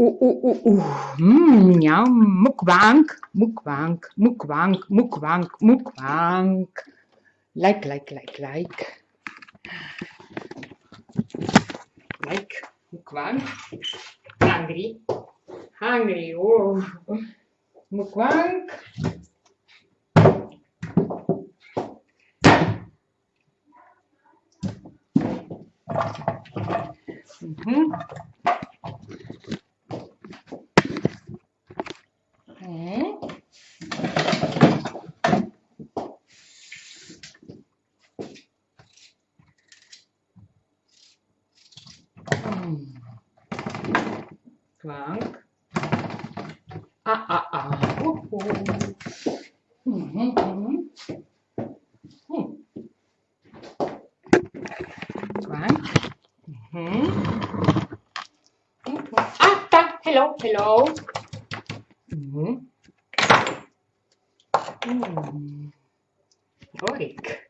oeh, oeh, oeh, oeh. Mm, ja, mukbang, mukbang, mukbang. Like, like, like, like. Like, mukbang. Hungry, hungry, oh. Mukbang. Mhm. Plank. Ah, ah, ah. Oh, oh. Mm -hmm, mm -hmm. Oh. Mm -hmm. Ah, ta. hello, hello. Mm -hmm. mm. Yorick.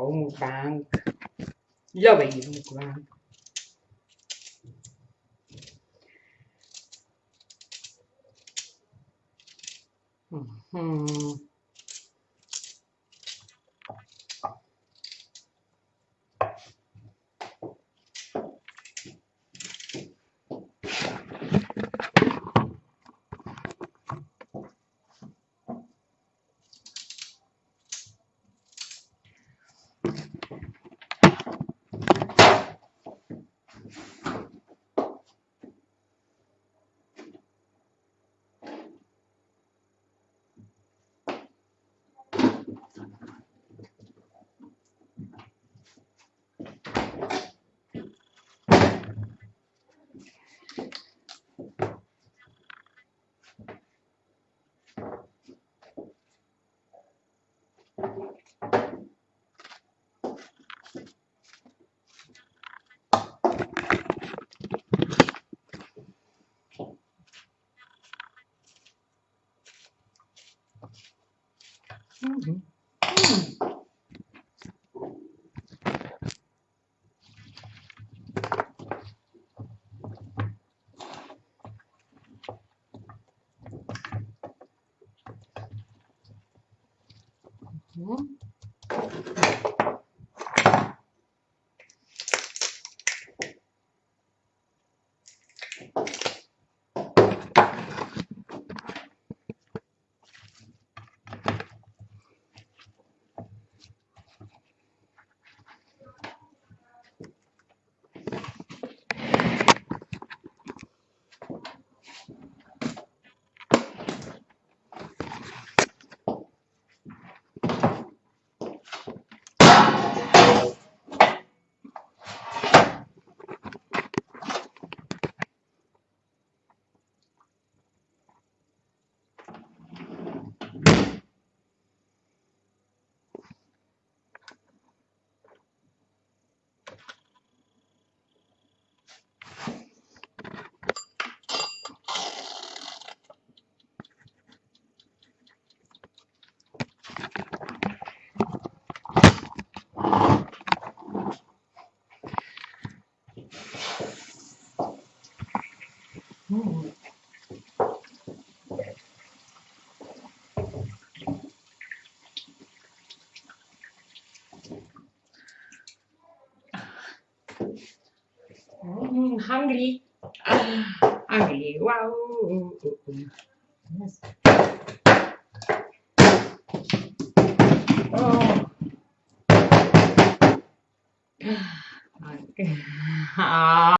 Ủa một bạn Do vậy một bạn Hmm. Né? Hmm. Mm, hungry. Ah, hungry. Wow. Yes. Oh. Ah, okay. Ah.